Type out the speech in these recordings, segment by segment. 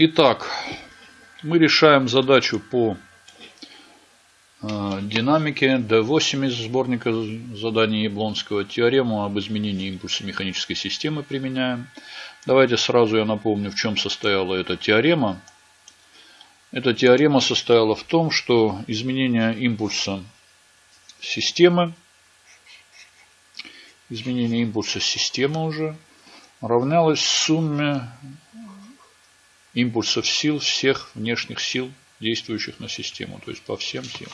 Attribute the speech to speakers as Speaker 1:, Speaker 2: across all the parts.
Speaker 1: Итак, мы решаем задачу по э, динамике D8 из сборника заданий Яблонского. Теорему об изменении импульса механической системы применяем. Давайте сразу я напомню, в чем состояла эта теорема. Эта теорема состояла в том, что изменение импульса системы, изменение импульса системы уже равнялось сумме импульсов сил всех внешних сил, действующих на систему, то есть по всем силам.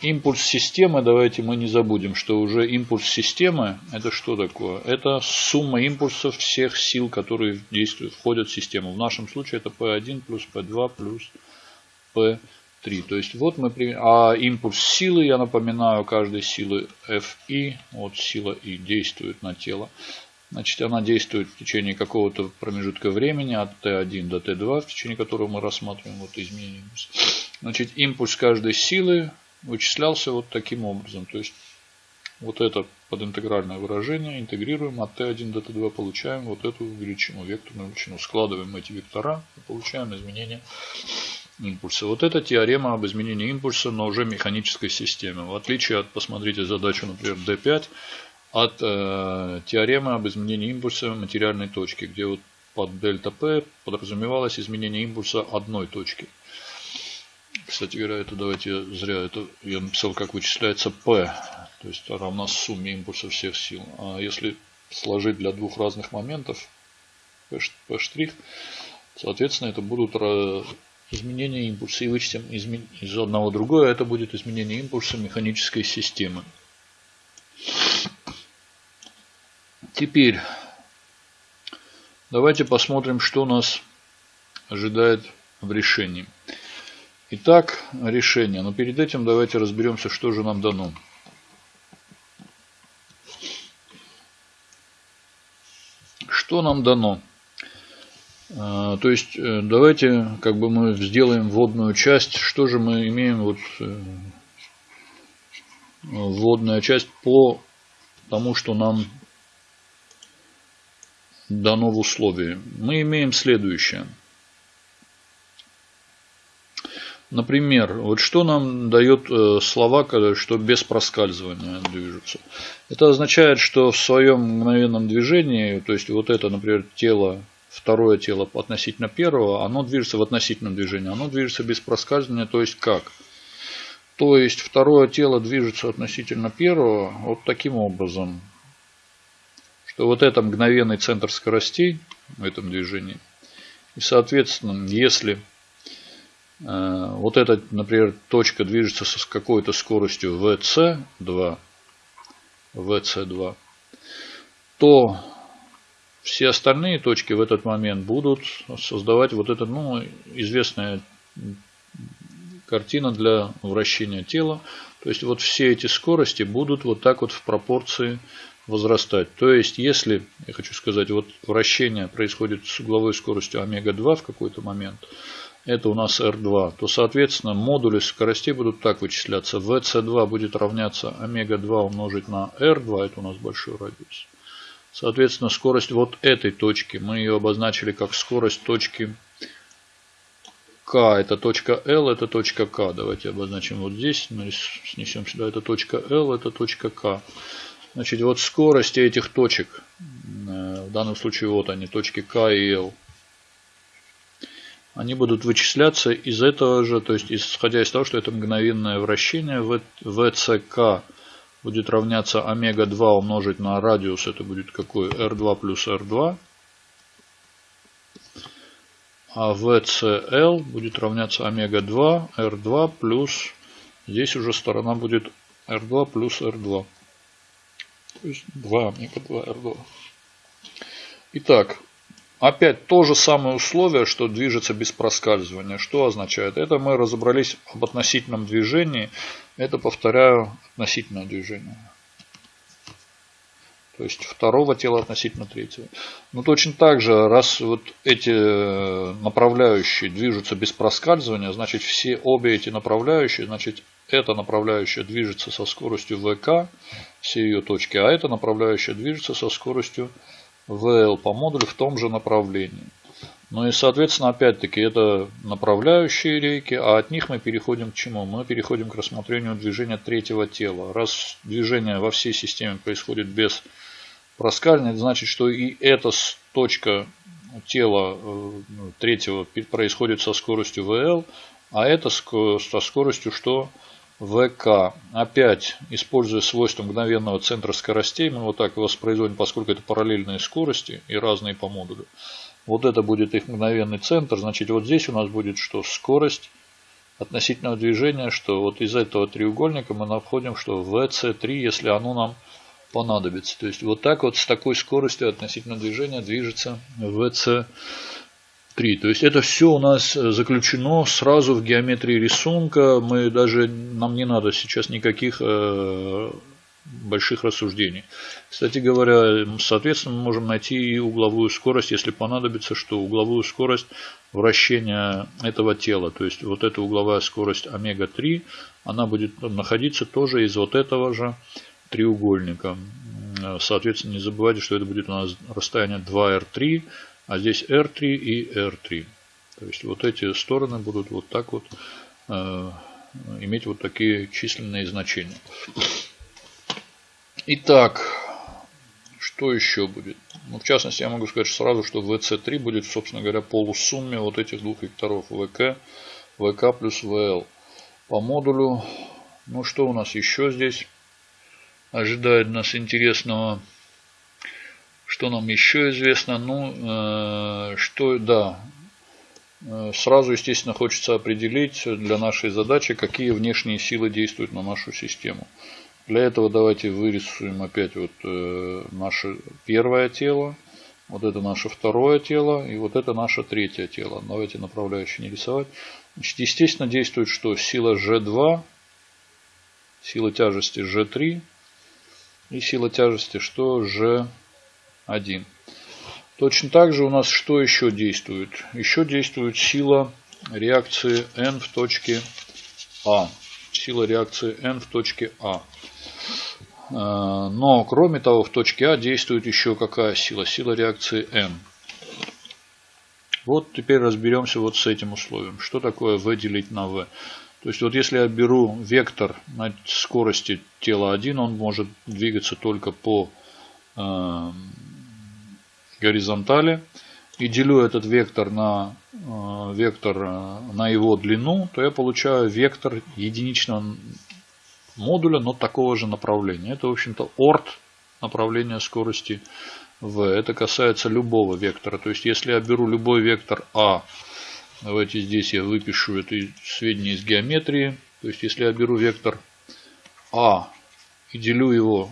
Speaker 1: Импульс системы, давайте мы не забудем, что уже импульс системы, это что такое? Это сумма импульсов всех сил, которые действуют, входят в систему. В нашем случае это P1 плюс P2 плюс P3. То есть вот мы, а импульс силы, я напоминаю, каждой силы Fi, вот сила И действует на тело. Значит, она действует в течение какого-то промежутка времени от Т1 до Т2, в течение которого мы рассматриваем вот импульса. Значит, импульс каждой силы вычислялся вот таким образом. То есть, вот это подинтегральное выражение интегрируем от Т1 до Т2, получаем вот эту величину, векторную величину. Складываем эти вектора и получаем изменение импульса. Вот это теорема об изменении импульса, но уже механической системе. В отличие от, посмотрите задачу, например, D5, от э, теоремы об изменении импульса материальной точки, где вот под дельта P подразумевалось изменение импульса одной точки. Кстати говоря, это давайте зря это я написал, как вычисляется P, то есть равна сумме импульса всех сил. А если сложить для двух разных моментов P', P', соответственно, это будут изменения импульса. И вычтем из одного другое, это будет изменение импульса механической системы. Теперь давайте посмотрим, что нас ожидает в решении. Итак, решение. Но перед этим давайте разберемся, что же нам дано. Что нам дано? А, то есть, э, давайте как бы мы сделаем вводную часть. Что же мы имеем вот э, вводная часть по тому, что нам дано в условии. Мы имеем следующее. Например, вот что нам дает э, слова, что без проскальзывания движутся. Это означает, что в своем мгновенном движении, то есть вот это, например, тело, второе тело относительно первого, оно движется в относительном движении, оно движется без проскальзывания, то есть как? То есть второе тело движется относительно первого вот таким образом то вот это мгновенный центр скоростей в этом движении. И, соответственно, если э, вот эта, например, точка движется с какой-то скоростью vc2, vc2, то все остальные точки в этот момент будут создавать вот это, ну, известная картина для вращения тела. То есть вот все эти скорости будут вот так вот в пропорции возрастать. То есть, если, я хочу сказать, вот вращение происходит с угловой скоростью омега-2 в какой-то момент, это у нас R2, то, соответственно, модули скоростей будут так вычисляться. VC2 будет равняться омега-2 умножить на R2, это у нас большой радиус. Соответственно, скорость вот этой точки, мы ее обозначили как скорость точки К, это точка L, это точка К. Давайте обозначим вот здесь, снесем сюда, это точка L, это точка К. Значит, вот скорости этих точек, э, в данном случае вот они, точки К и Л, они будут вычисляться из этого же, то есть исходя из того, что это мгновенное вращение, ВЦК будет равняться омега-2 умножить на радиус, это будет какой? R2 плюс R2. А VCL будет равняться омега-2, R2 плюс, здесь уже сторона будет R2 плюс R2. То есть 2 омега 2 R2. Итак, опять то же самое условие, что движется без проскальзывания. Что означает? Это мы разобрались об относительном движении. Это, повторяю, относительное движение. То есть второго тела относительно третьего. Но точно так же, раз вот эти направляющие движутся без проскальзывания, значит все обе эти направляющие, значит эта направляющая движется со скоростью ВК, все ее точки, а эта направляющая движется со скоростью ВЛ по модулю в том же направлении. Ну и, соответственно, опять-таки, это направляющие рейки, а от них мы переходим к чему? Мы переходим к рассмотрению движения третьего тела. Раз движение во всей системе происходит без проскальзывания, это значит, что и эта точка тела э, ну, третьего происходит со скоростью VL, а это со скоростью что? ВК. Опять, используя свойства мгновенного центра скоростей, мы вот так воспроизводим, поскольку это параллельные скорости и разные по модулю. Вот это будет их мгновенный центр. Значит, вот здесь у нас будет что? Скорость относительного движения, что вот из этого треугольника мы находим, что VC3, если оно нам понадобится. То есть вот так вот с такой скоростью относительного движения движется VC3. То есть это все у нас заключено сразу в геометрии рисунка. Мы даже, нам не надо сейчас никаких э, больших рассуждений. Кстати говоря, соответственно, мы можем найти и угловую скорость, если понадобится, что угловую скорость вращения этого тела. То есть вот эта угловая скорость омега-3, она будет находиться тоже из вот этого же треугольника. Соответственно, не забывайте, что это будет у нас расстояние 2r3, а здесь r3 и r3. То есть вот эти стороны будут вот так вот э, иметь вот такие численные значения. Итак, что еще будет? Ну, в частности, я могу сказать сразу, что VC3 будет, собственно говоря, полусумме вот этих двух векторов VK, VK плюс VL. По модулю, ну что у нас еще здесь ожидает нас интересного? Что нам еще известно? Ну, э, что, да, э, Сразу, естественно, хочется определить для нашей задачи, какие внешние силы действуют на нашу систему. Для этого давайте вырисуем опять вот э, наше первое тело. Вот это наше второе тело. И вот это наше третье тело. Давайте направляющие не рисовать. Значит, естественно, действует что? Сила G2, сила тяжести G3 и сила тяжести что? G1. Точно так же у нас что еще действует? Еще действует сила реакции N в точке А. Сила реакции N в точке А. Но, кроме того, в точке А действует еще какая сила? Сила реакции М. Вот теперь разберемся вот с этим условием. Что такое V делить на V? То есть вот если я беру вектор на скорости тела 1, он может двигаться только по э, горизонтали. И делю этот вектор на э, вектор э, на его длину, то я получаю вектор единичного модуля, но такого же направления. Это, в общем-то, орд направления скорости v. Это касается любого вектора. То есть, если я беру любой вектор а, давайте здесь я выпишу это сведения из геометрии. То есть, если я беру вектор а и делю его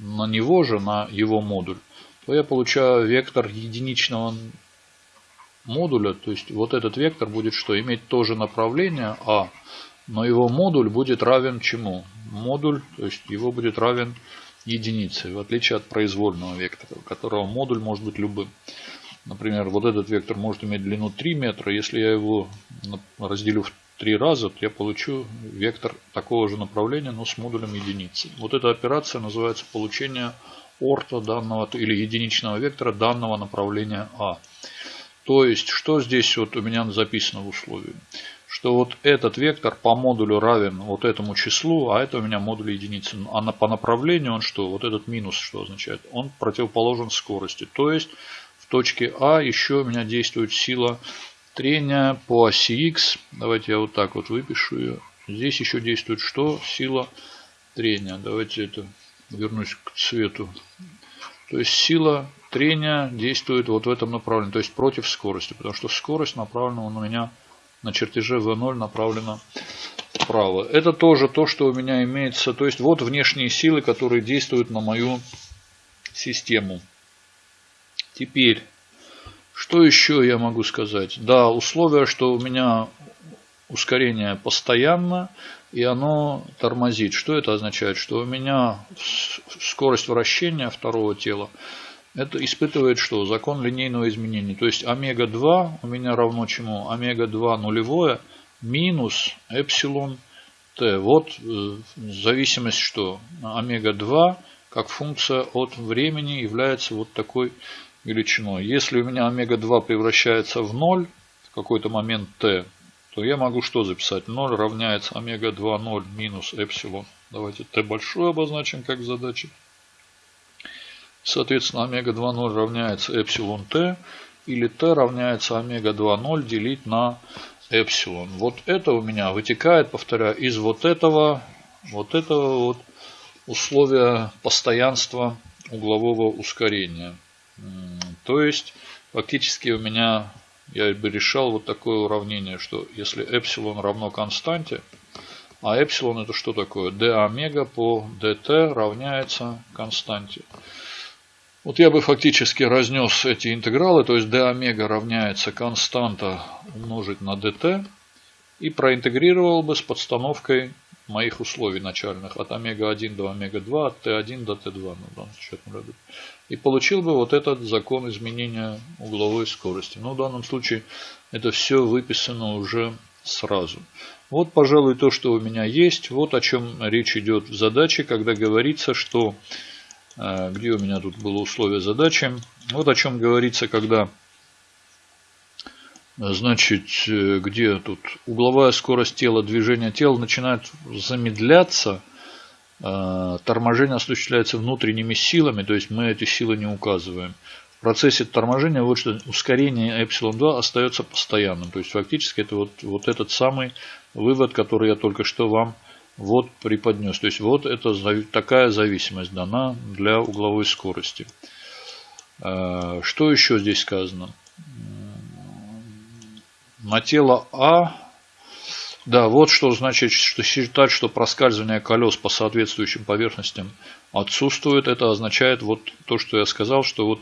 Speaker 1: на него же, на его модуль, то я получаю вектор единичного модуля. То есть, вот этот вектор будет что? Иметь то же направление а, но его модуль будет равен чему? Модуль, то есть его будет равен единице, в отличие от произвольного вектора, у которого модуль может быть любым. Например, вот этот вектор может иметь длину 3 метра. Если я его разделю в 3 раза, то я получу вектор такого же направления, но с модулем единицы. Вот эта операция называется получение орта данного или единичного вектора данного направления А. То есть, что здесь вот у меня записано в условии? что вот этот вектор по модулю равен вот этому числу, а это у меня модуль единицы. А на, по направлению он что? Вот этот минус что означает? Он противоположен скорости. То есть в точке А еще у меня действует сила трения по оси X. Давайте я вот так вот выпишу ее. Здесь еще действует что? Сила трения. Давайте это вернусь к цвету. То есть сила трения действует вот в этом направлении, то есть против скорости, потому что скорость направлена у меня на чертеже V0 направлено вправо. Это тоже то, что у меня имеется. То есть вот внешние силы, которые действуют на мою систему. Теперь, что еще я могу сказать? Да, условие, что у меня ускорение постоянно и оно тормозит. Что это означает? Что у меня скорость вращения второго тела это испытывает что? Закон линейного изменения. То есть омега-2 у меня равно чему? Омега-2 нулевое минус эпсилон t. Вот э, зависимость что? Омега-2, как функция от времени является вот такой величиной. Если у меня омега-2 превращается в 0 в какой-то момент t, то я могу что записать? 0 равняется омега-2 0 минус эпсилон. Давайте t большое обозначим как задача. Соответственно, омега-2 0 равняется эпсилон t. Или t равняется омега-2 0 делить на эпсилон. Вот это у меня вытекает, повторяю, из вот этого, вот этого вот условия постоянства углового ускорения. То есть, фактически у меня, я бы решал вот такое уравнение, что если эпсилон равно константе, а эпсилон это что такое? d омега по dt равняется константе. Вот я бы фактически разнес эти интегралы, то есть d омега равняется константа умножить на dt и проинтегрировал бы с подстановкой моих условий начальных от омега-1 до омега-2, от t1 до t2 на данном счетном ряду. И получил бы вот этот закон изменения угловой скорости. Но в данном случае это все выписано уже сразу. Вот, пожалуй, то, что у меня есть. Вот о чем речь идет в задаче, когда говорится, что... Э, где у меня тут было условие задачи? Вот о чем говорится, когда Значит, э, где тут угловая скорость тела, движение тела начинает замедляться, э, торможение осуществляется внутренними силами, то есть мы эти силы не указываем. В процессе торможения вот что ускорение эпсилон 2 остается постоянным. То есть фактически это вот, вот этот самый вывод, который я только что вам вот преподнес. То есть вот это такая зависимость дана для угловой скорости. Э, что еще здесь сказано? На тело А. Да, вот что значит, что считать, что проскальзывание колес по соответствующим поверхностям отсутствует. Это означает вот то, что я сказал, что вот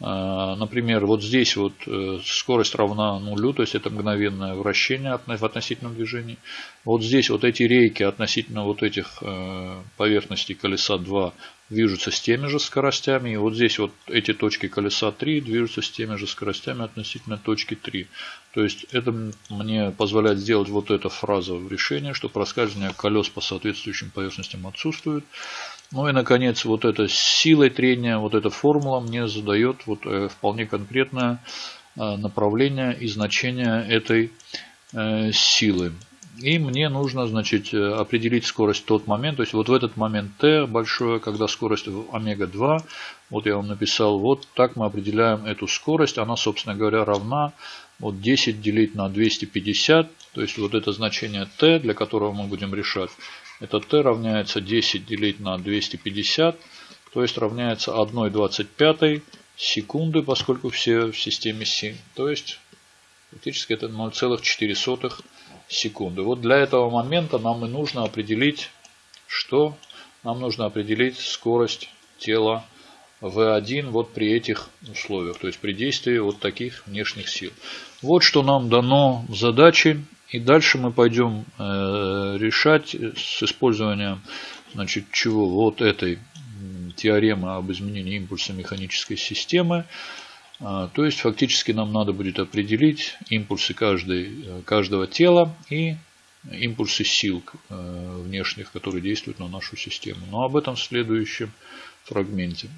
Speaker 1: э, Например, вот здесь вот э, скорость равна нулю, то есть это мгновенное вращение в относительном движении. Вот здесь вот эти рейки относительно вот этих э, поверхностей колеса 2 движутся с теми же скоростями. И вот здесь вот эти точки колеса 3 движутся с теми же скоростями относительно точки 3. То есть это мне позволяет сделать вот эта фраза в решении, что проскальзывание колес по соответствующим поверхностям отсутствует. Ну и наконец вот эта силой трения, вот эта формула мне задает вот э, вполне конкретное э, направление и значение этой э, силы. И мне нужно, значит, э, определить скорость в тот момент. То есть вот в этот момент t большое, когда скорость омега-2, вот я вам написал, вот так мы определяем эту скорость. Она, собственно говоря, равна вот 10 делить на 250. То есть вот это значение t, для которого мы будем решать. Это t равняется 10 делить на 250. То есть равняется 1,25 секунды, поскольку все в системе Си. То есть фактически это 0,4 секунды. Вот для этого момента нам и нужно определить, что нам нужно определить скорость тела V1 вот при этих условиях, то есть при действии вот таких внешних сил. Вот что нам дано в задаче. И дальше мы пойдем э, решать с использованием значит, чего вот этой теоремы об изменении импульса механической системы. А, то есть фактически нам надо будет определить импульсы каждой, каждого тела и импульсы сил э, внешних, которые действуют на нашу систему. Но об этом в следующем фрагменте.